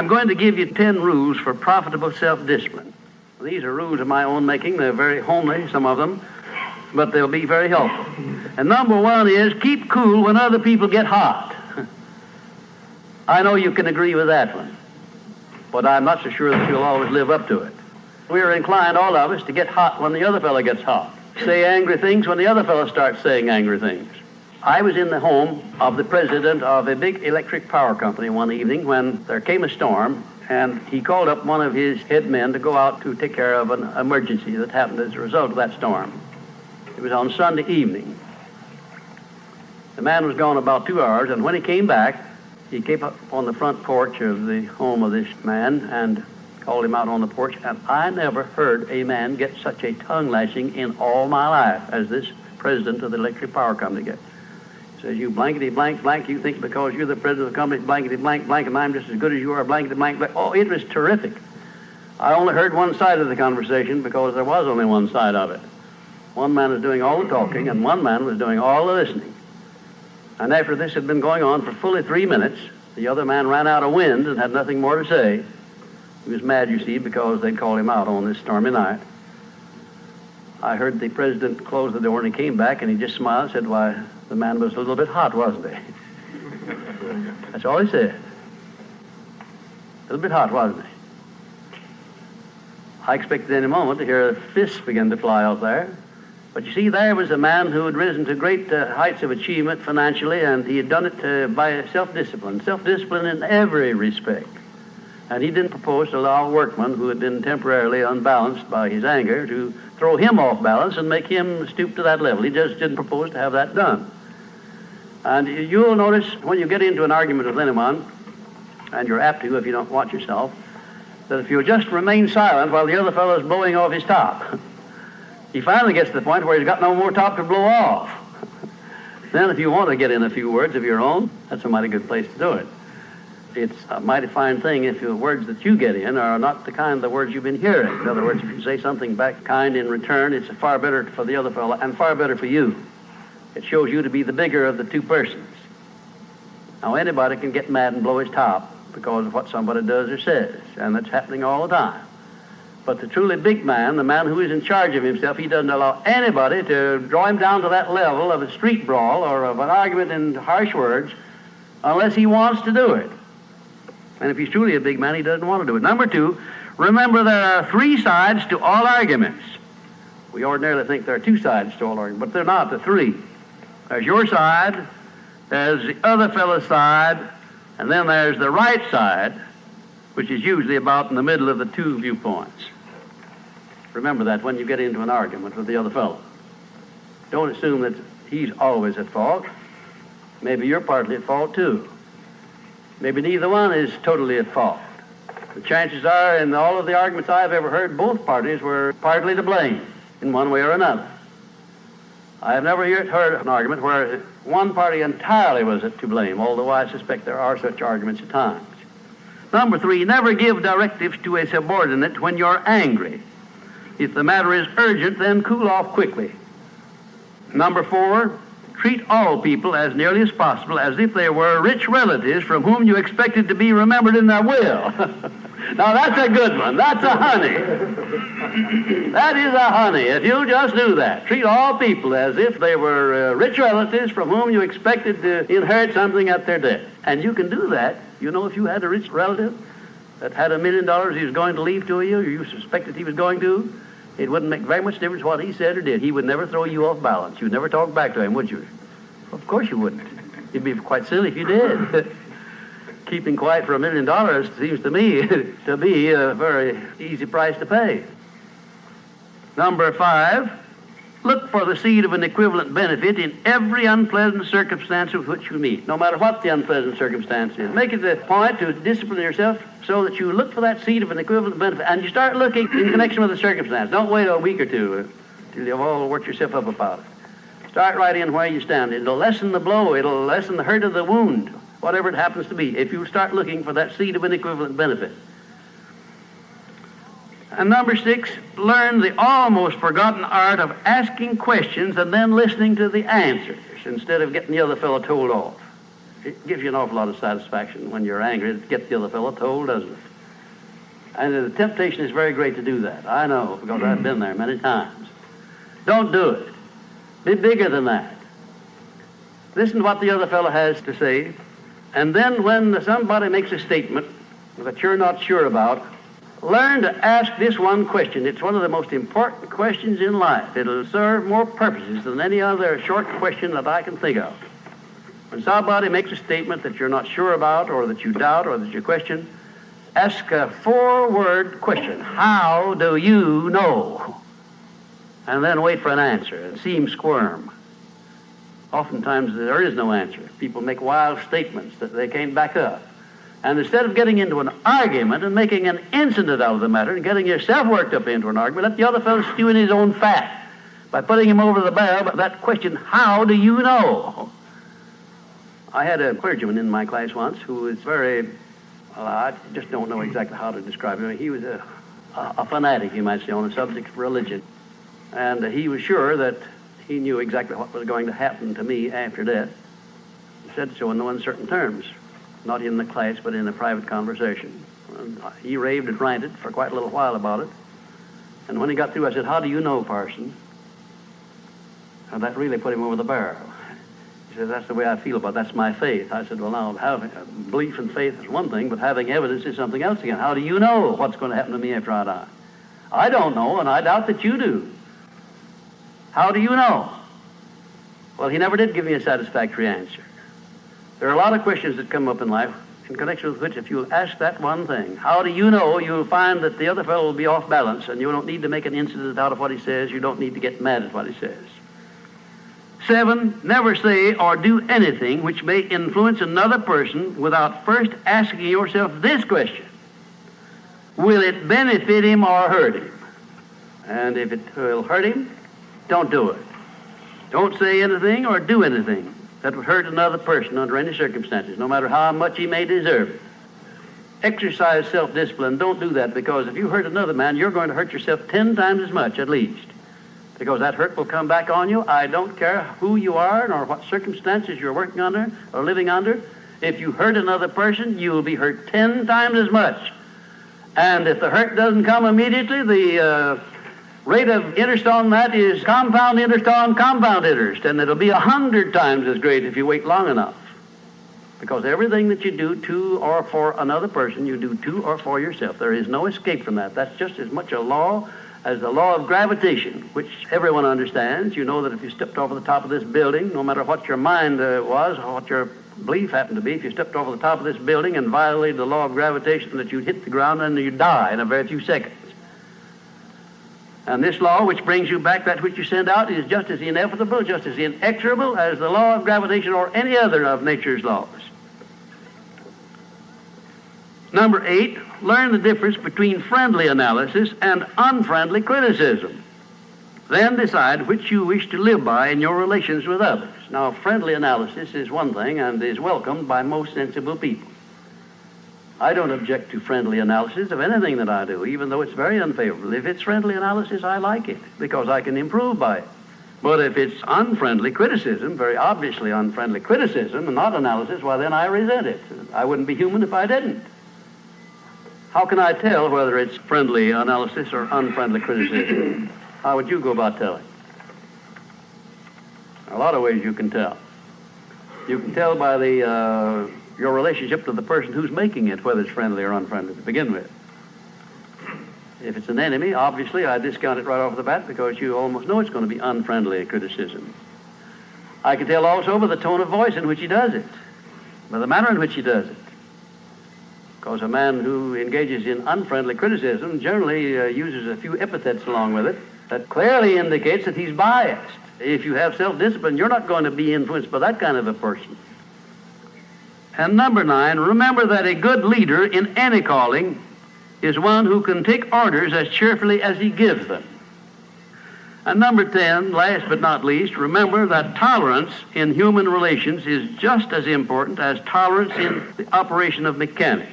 I'm going to give you 10 rules for profitable self discipline. These are rules of my own making. They're very homely, some of them, but they'll be very helpful. And number one is keep cool when other people get hot. I know you can agree with that one, but I'm not so sure that you'll always live up to it. We're inclined, all of us, to get hot when the other fellow gets hot. Say angry things when the other fellow starts saying angry things. I was in the home of the president of a big electric power company one evening when there came a storm, and he called up one of his head men to go out to take care of an emergency that happened as a result of that storm. It was on Sunday evening. The man was gone about two hours, and when he came back, he came up on the front porch of the home of this man and called him out on the porch, and I never heard a man get such a tongue lashing in all my life as this president of the electric power company gets. Says you blankety blank blank, you think because you're the president of the company, blankety blank blank, and I'm just as good as you are, blankety blank blank. Oh, it was terrific. I only heard one side of the conversation because there was only one side of it. One man was doing all the talking, and one man was doing all the listening. And after this had been going on for fully three minutes, the other man ran out of wind and had nothing more to say. He was mad, you see, because they'd called him out on this stormy night. I heard the president close the door and he came back and he just smiled and said, Why, the man was a little bit hot, wasn't he? That's all he said. A little bit hot, wasn't he? I expected any moment to hear fists begin to fly out there. But you see, there was a man who had risen to great uh, heights of achievement financially, and he had done it uh, by self discipline. Self discipline in every respect. And he didn't propose to allow a workman who had been temporarily unbalanced by his anger to throw him off balance and make him stoop to that level. He just didn't propose to have that done. And you'll notice when you get into an argument with anyone, and you're apt to if you don't watch yourself, that if you just remain silent while the other fellow is blowing off his top, he finally gets to the point where he's got no more top to blow off. then if you want to get in a few words of your own, that's a mighty good place to do it it's a mighty fine thing if the words that you get in are not the kind of the words you've been hearing. In other words, if you say something back kind in return, it's far better for the other fellow and far better for you. It shows you to be the bigger of the two persons. Now, anybody can get mad and blow his top because of what somebody does or says, and that's happening all the time. But the truly big man, the man who is in charge of himself, he doesn't allow anybody to draw him down to that level of a street brawl or of an argument in harsh words unless he wants to do it. And if he's truly a big man, he doesn't want to do it. Number two, remember there are three sides to all arguments. We ordinarily think there are two sides to all arguments, but they're not. The three. There's your side, there's the other fellow's side, and then there's the right side, which is usually about in the middle of the two viewpoints. Remember that when you get into an argument with the other fellow. Don't assume that he's always at fault. Maybe you're partly at fault too. Maybe neither one is totally at fault. The chances are, in all of the arguments I've ever heard, both parties were partly to blame in one way or another. I have never yet heard an argument where one party entirely was to blame, although I suspect there are such arguments at times. Number three, never give directives to a subordinate when you're angry. If the matter is urgent, then cool off quickly. Number four, treat all people as nearly as possible as if they were rich relatives from whom you expected to be remembered in their will. now that's a good one. That's a honey. that is a honey. If you just do that, treat all people as if they were uh, rich relatives from whom you expected to inherit something at their death. And you can do that. You know, if you had a rich relative that had a million dollars he was going to leave to you, you suspected he was going to, it wouldn't make very much difference what he said or did. He would never throw you off balance. You'd never talk back to him, would you? Of course you wouldn't. It'd be quite silly if you did. Keeping quiet for a million dollars seems to me to be a very easy price to pay. Number five, Look for the seed of an equivalent benefit in every unpleasant circumstance with which you meet, no matter what the unpleasant circumstance is. Make it a point to discipline yourself so that you look for that seed of an equivalent benefit and you start looking in connection with the circumstance. Don't wait a week or two uh, till you've all worked yourself up about it. Start right in where you stand. It'll lessen the blow, it'll lessen the hurt of the wound, whatever it happens to be, if you start looking for that seed of an equivalent benefit. And number six, learn the almost forgotten art of asking questions and then listening to the answers instead of getting the other fellow told off. It gives you an awful lot of satisfaction when you're angry to get the other fellow told, doesn't it? And the temptation is very great to do that. I know, because I've been there many times. Don't do it. Be bigger than that. Listen to what the other fellow has to say. And then when somebody makes a statement that you're not sure about, learn to ask this one question. It's one of the most important questions in life. It'll serve more purposes than any other short question that I can think of. When somebody makes a statement that you're not sure about, or that you doubt, or that you question, ask a four word question How do you know? And then wait for an answer and see him squirm. Oftentimes there is no answer. People make wild statements that they can't back up. And instead of getting into an argument and making an incident out of the matter and getting yourself worked up into an argument, let the other fellow stew in his own fat by putting him over the barrel. But that question, how do you know? I had a clergyman in my class once who was very well, I just don't know exactly how to describe him. He was a, a fanatic, you might say, on the subject of religion. And he was sure that he knew exactly what was going to happen to me after death. He said so in no uncertain terms, not in the class, but in a private conversation. And he raved and ranted for quite a little while about it. And when he got through, I said, How do you know, Parson? And that really put him over the barrel. He said, That's the way I feel about it. That's my faith. I said, Well, now, having, uh, belief and faith is one thing, but having evidence is something else again. How do you know what's going to happen to me after I die? I don't know, and I doubt that you do. How do you know? Well, he never did give me a satisfactory answer. There are a lot of questions that come up in life in connection with which, if you ask that one thing, how do you know, you'll find that the other fellow will be off balance, and you don't need to make an incident out of what he says. You don't need to get mad at what he says. Seven, never say or do anything which may influence another person without first asking yourself this question Will it benefit him or hurt him? And if it will hurt him, don't do it. Don't say anything or do anything that would hurt another person under any circumstances, no matter how much he may deserve it. Exercise self discipline. Don't do that because if you hurt another man, you're going to hurt yourself ten times as much at least because that hurt will come back on you. I don't care who you are nor what circumstances you're working under or living under. If you hurt another person, you will be hurt ten times as much. And if the hurt doesn't come immediately, the uh, rate of interest on that is compound interest on compound interest, and it'll be a hundred times as great if you wait long enough. Because everything that you do to or for another person, you do to or for yourself. There is no escape from that. That's just as much a law as the law of gravitation, which everyone understands. You know that if you stepped over the top of this building, no matter what your mind uh, was or what your belief happened to be, if you stepped over the top of this building and violated the law of gravitation, that you'd hit the ground and you'd die in a very few seconds. And this law, which brings you back that which you send out, is just as inevitable, just as inexorable as the law of gravitation or any other of nature's laws. Number eight, learn the difference between friendly analysis and unfriendly criticism. Then decide which you wish to live by in your relations with others. Now, friendly analysis is one thing and is welcomed by most sensible people. I don't object to friendly analysis of anything that I do, even though it's very unfavorable. If it's friendly analysis, I like it because I can improve by it. But if it's unfriendly criticism, very obviously unfriendly criticism and not analysis, well, then I resent it. I wouldn't be human if I didn't. How can I tell whether it's friendly analysis or unfriendly criticism? How would you go about telling? A lot of ways you can tell. You can tell by the uh, your relationship to the person who's making it, whether it's friendly or unfriendly to begin with. If it's an enemy, obviously I discount it right off the bat because you almost know it's going to be unfriendly criticism. I can tell also by the tone of voice in which he does it, by the manner in which he does it. Because a man who engages in unfriendly criticism generally uh, uses a few epithets along with it that clearly indicates that he's biased. If you have self discipline, you're not going to be influenced by that kind of a person. And number nine, remember that a good leader in any calling is one who can take orders as cheerfully as he gives them. And number 10, last but not least, remember that tolerance in human relations is just as important as tolerance in the operation of mechanics.